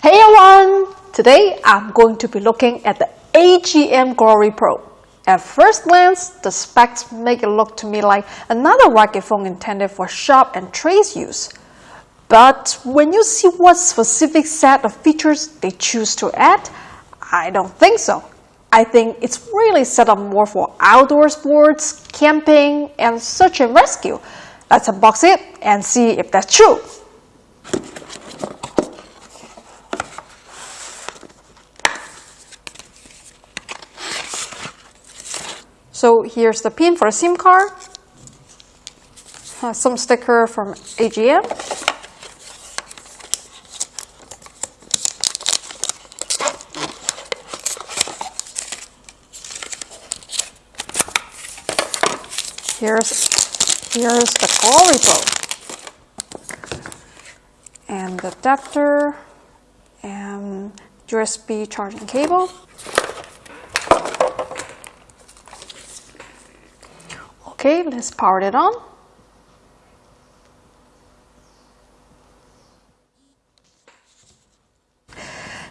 Hey everyone! Today I'm going to be looking at the AGM Glory Pro. At first glance, the specs make it look to me like another rugged phone intended for shop and trace use. But when you see what specific set of features they choose to add, I don't think so. I think it's really set up more for outdoor sports, camping, and search and rescue. Let's unbox it and see if that's true. So here's the pin for a SIM card. Uh, some sticker from AGM. Here's here's the Glory Pro. And the adapter and USB charging cable. Okay, let's power it on.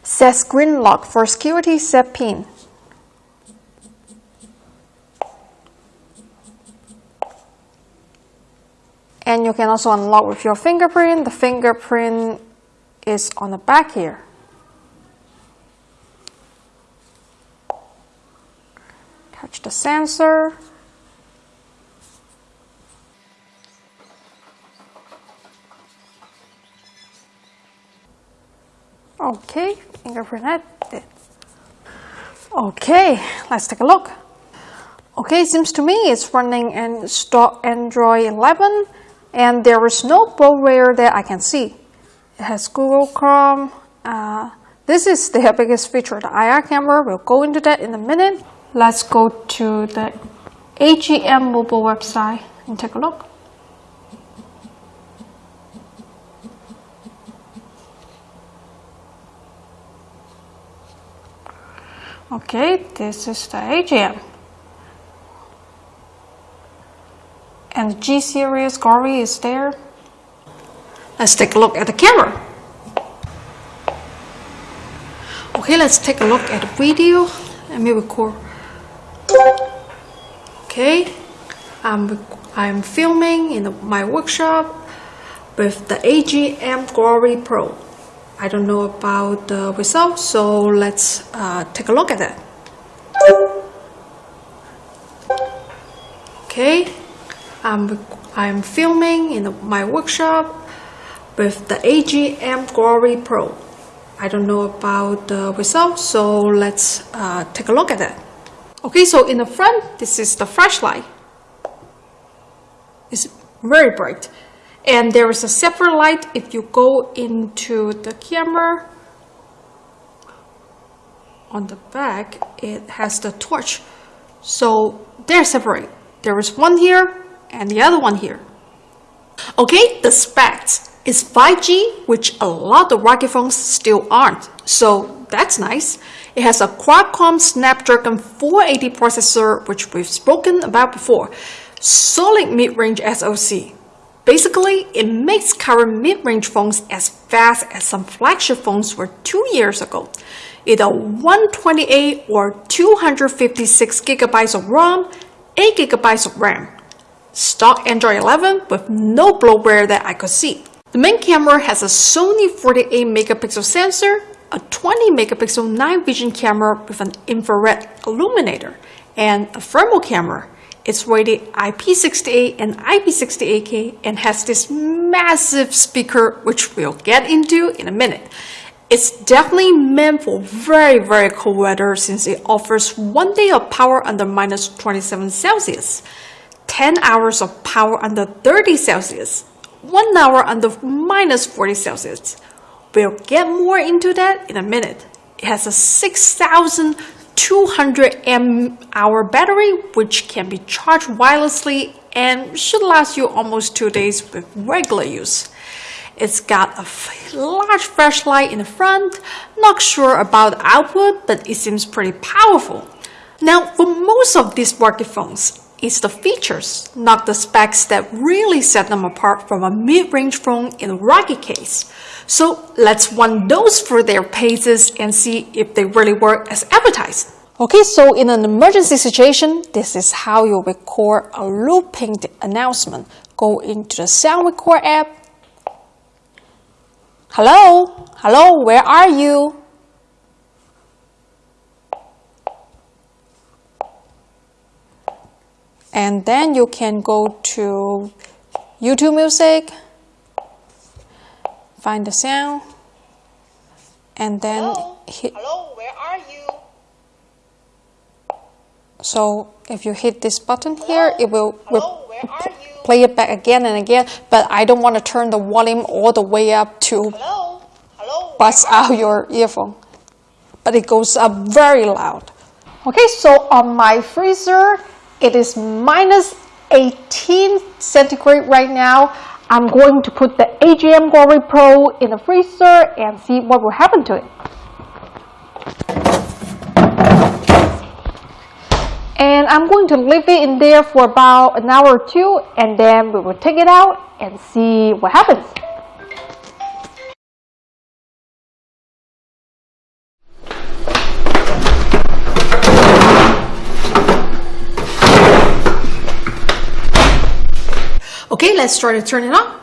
Set screen lock for security set pin. And you can also unlock with your fingerprint. The fingerprint is on the back here. Touch the sensor. Okay, fingerprint. Okay, let's take a look. Okay, seems to me it's running in stock Android 11 and there is no bloatware that I can see. It has Google Chrome. Uh, this is the biggest feature, the IR camera. We'll go into that in a minute. Let's go to the AGM mobile website and take a look. Okay, this is the AGM. And the G series Glory is there. Let's take a look at the camera. Okay, let's take a look at the video. Let me record. Okay, I'm, I'm filming in the, my workshop with the AGM Glory Pro. I don't know about the results, so let's uh, take a look at that. Okay, I'm, I'm filming in the, my workshop with the AGM Glory Pro. I don't know about the results, so let's uh, take a look at that. Okay, so in the front, this is the flashlight. It's very bright and there is a separate light if you go into the camera. On the back it has the torch. So they're separate. There is one here and the other one here. Okay the specs is 5G which a lot of rugged phones still aren't. So that's nice. It has a Qualcomm Snapdragon 480 processor which we've spoken about before. Solid mid-range SoC Basically, it makes current mid-range phones as fast as some flagship phones were two years ago. Either 128 or 256 gigabytes of ROM, 8 gigabytes of RAM. Stock Android 11 with no bloatware that I could see. The main camera has a Sony 48 megapixel sensor, a 20 megapixel night vision camera with an infrared illuminator, and a thermal camera it's rated IP68 and IP68K and has this massive speaker, which we'll get into in a minute. It's definitely meant for very, very cold weather since it offers one day of power under minus 27 Celsius, 10 hours of power under 30 Celsius, 1 hour under minus 40 Celsius. We'll get more into that in a minute. It has a 6,000 200 mAh battery which can be charged wirelessly and should last you almost two days with regular use. It's got a large flashlight in the front, not sure about the output but it seems pretty powerful. Now for most of these rugged phones, is the features, not the specs that really set them apart from a mid-range phone in a rugged case. So let's run those through their paces and see if they really work as advertised. Okay, so in an emergency situation, this is how you record a looping announcement. Go into the sound record app. Hello? Hello, where are you? And then you can go to YouTube Music, find the sound, and then Hello? hit. Hello, where are you? So if you hit this button here, it will Hello, where are you? play it back again and again. But I don't want to turn the volume all the way up to Hello? Hello? bust out your earphone. But it goes up very loud. Okay, so on my freezer, it is minus 18 centigrade right now. I'm going to put the AGM Glory Pro in the freezer and see what will happen to it. And I'm going to leave it in there for about an hour or two and then we will take it out and see what happens. Okay, let's try to turn it on.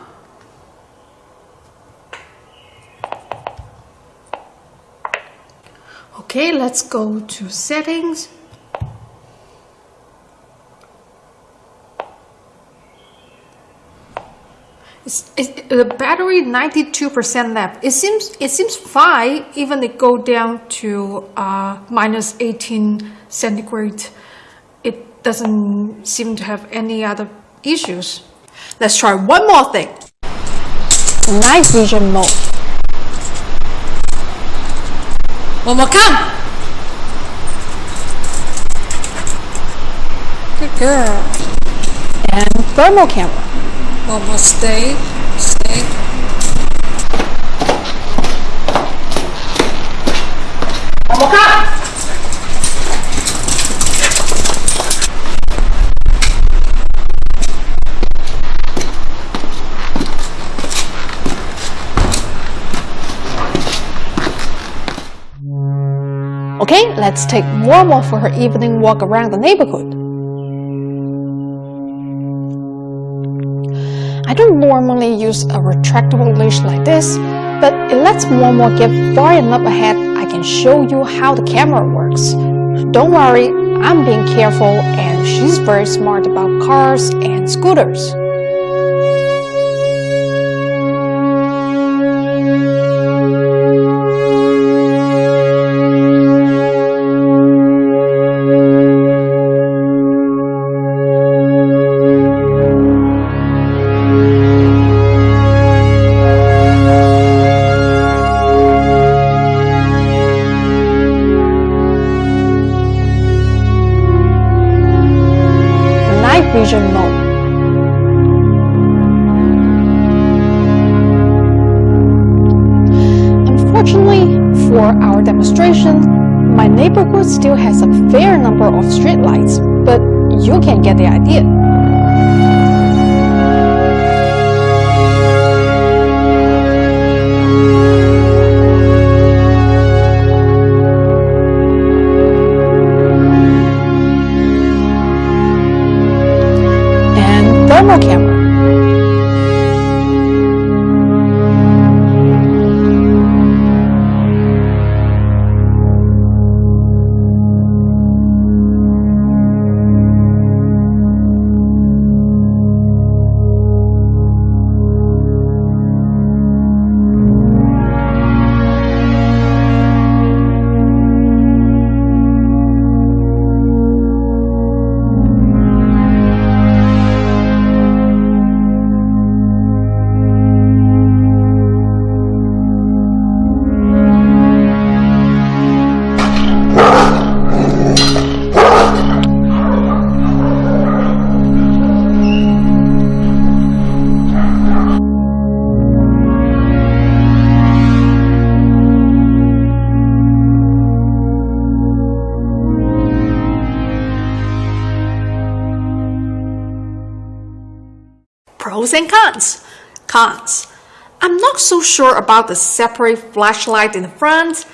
Okay, let's go to settings. It's, it, the battery 92% left. It seems it seems fine even it go down to uh, minus 18 centigrade. It doesn't seem to have any other issues. Let's try one more thing. Night vision mode. One more count. Good girl. And thermal camera. One more stay, stay. One more Okay, let's take Momo for her evening walk around the neighborhood. I don't normally use a retractable leash like this, but it lets Momo get far enough ahead I can show you how the camera works. Don't worry, I'm being careful and she's very smart about cars and scooters. For our demonstration, my neighborhood still has a fair number of streetlights, but you can get the idea. Pros and cons. Cons. I'm not so sure about the separate flashlight in the front.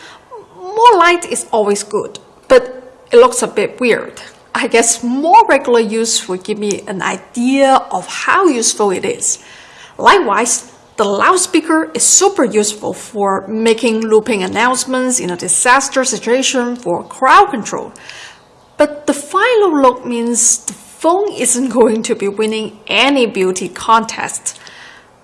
More light is always good, but it looks a bit weird. I guess more regular use will give me an idea of how useful it is. Likewise, the loudspeaker is super useful for making looping announcements in a disaster situation for crowd control. But the final look means the phone isn't going to be winning any beauty contest.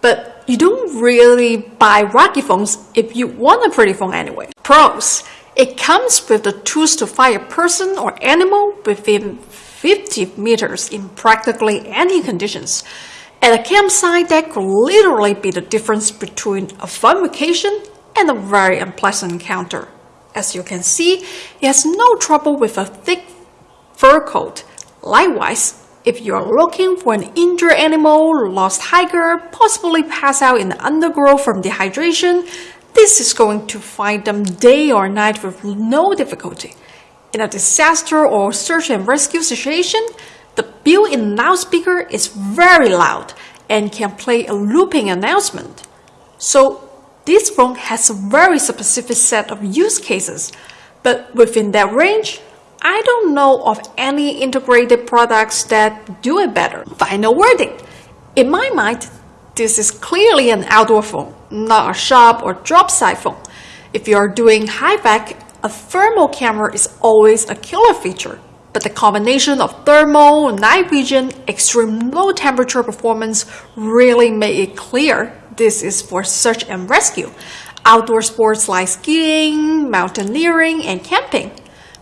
But you don't really buy wacky phones if you want a pretty phone anyway. Pros. It comes with the tools to find a person or animal within 50 meters in practically any conditions. At a campsite, that could literally be the difference between a fun vacation and a very unpleasant encounter. As you can see, it has no trouble with a thick fur coat. Likewise, if you are looking for an injured animal, lost hiker, possibly pass out in the undergrowth from dehydration, this is going to find them day or night with no difficulty. In a disaster or search and rescue situation, the built-in loudspeaker is very loud and can play a looping announcement. So this phone has a very specific set of use cases, but within that range, I don't know of any integrated products that do it better. Final wording. In my mind, this is clearly an outdoor phone, not a shop or drop side phone. If you are doing HVAC, a thermal camera is always a killer feature. But the combination of thermal, night vision, extreme low temperature performance really made it clear this is for search and rescue, outdoor sports like skiing, mountaineering, and camping.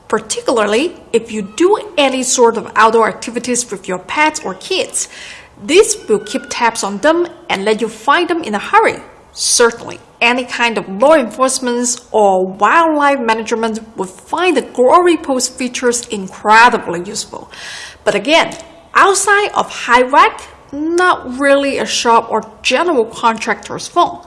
Particularly if you do any sort of outdoor activities with your pets or kids, this will keep tabs on them and let you find them in a hurry. Certainly, any kind of law enforcement or wildlife management would find the Glory Pro's features incredibly useful. But again, outside of HVAC, not really a shop or general contractor's phone.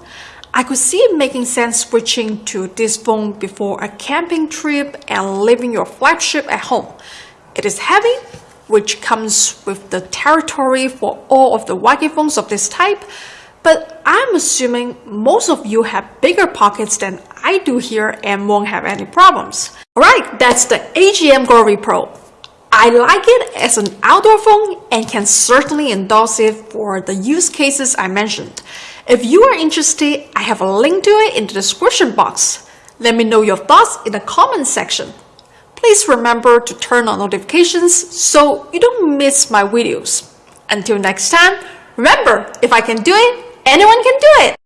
I could see it making sense switching to this phone before a camping trip and leaving your flagship at home. It is heavy, which comes with the territory for all of the wacky phones of this type, but I'm assuming most of you have bigger pockets than I do here and won't have any problems. Alright, that's the AGM Glory Pro. I like it as an outdoor phone and can certainly endorse it for the use cases I mentioned. If you are interested, I have a link to it in the description box. Let me know your thoughts in the comment section. Please remember to turn on notifications so you don't miss my videos. Until next time, remember, if I can do it, anyone can do it!